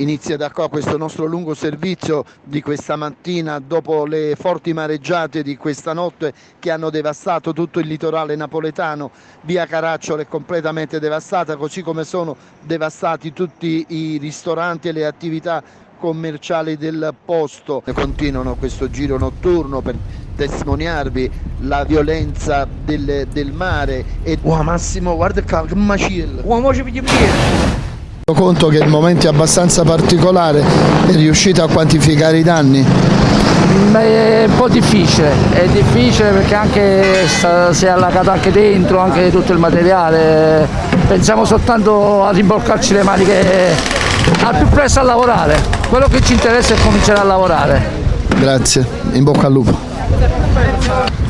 Inizia da qua questo nostro lungo servizio di questa mattina dopo le forti mareggiate di questa notte che hanno devastato tutto il litorale napoletano. Via Caracciolo è completamente devastata, così come sono devastati tutti i ristoranti e le attività commerciali del posto. Continuano questo giro notturno per testimoniarvi la violenza del, del mare e wow, Massimo guarda che macello Uomo ci conto che il momento è abbastanza particolare è riuscito a quantificare i danni? Beh, è un po' difficile, è difficile perché anche si è allagato anche dentro, anche tutto il materiale. Pensiamo soltanto a rimbolcarci le maniche al più presto a lavorare. Quello che ci interessa è cominciare a lavorare. Grazie, in bocca al lupo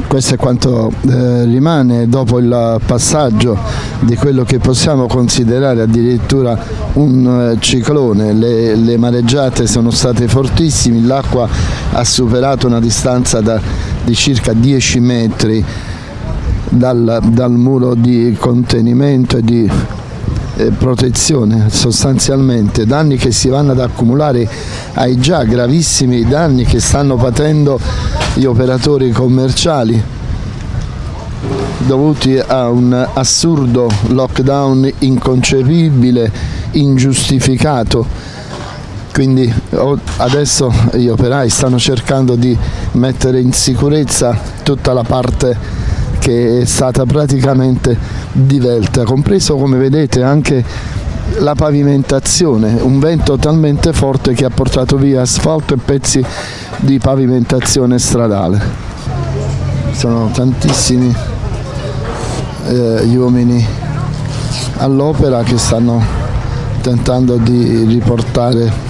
questo è quanto eh, rimane dopo il passaggio di quello che possiamo considerare addirittura un eh, ciclone, le, le, mareggiate sono state fortissime, l'acqua ha superato una distanza da, di circa 10 metri dal, dal muro di contenimento e di eh, protezione sostanzialmente, danni che si vanno ad accumulare ai già gravissimi danni che stanno patendo gli operatori commerciali dovuti a un assurdo lockdown inconcepibile, ingiustificato. Quindi adesso gli operai stanno cercando di mettere in sicurezza tutta la parte che è stata praticamente divelta, compreso come vedete anche la pavimentazione, un vento talmente forte che ha portato via asfalto e pezzi di pavimentazione stradale. Sono tantissimi eh, gli uomini all'opera che stanno tentando di riportare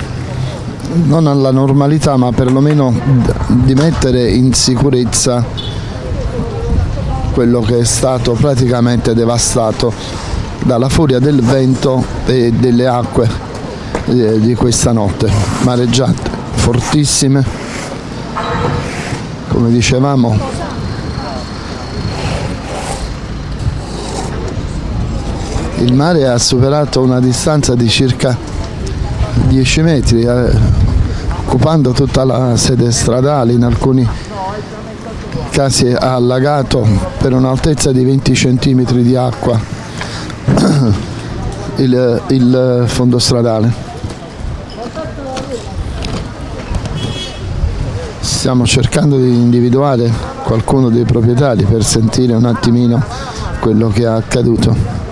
non alla normalità ma perlomeno di mettere in sicurezza quello che è stato praticamente devastato dalla furia del vento e delle acque eh, di questa notte, mareggiate fortissime, come dicevamo. Il mare ha superato una distanza di circa 10 metri, eh, occupando tutta la sede stradale in alcuni casi ha allagato per un'altezza di 20 cm di acqua il, il fondo stradale. Stiamo cercando di individuare qualcuno dei proprietari per sentire un attimino quello che è accaduto.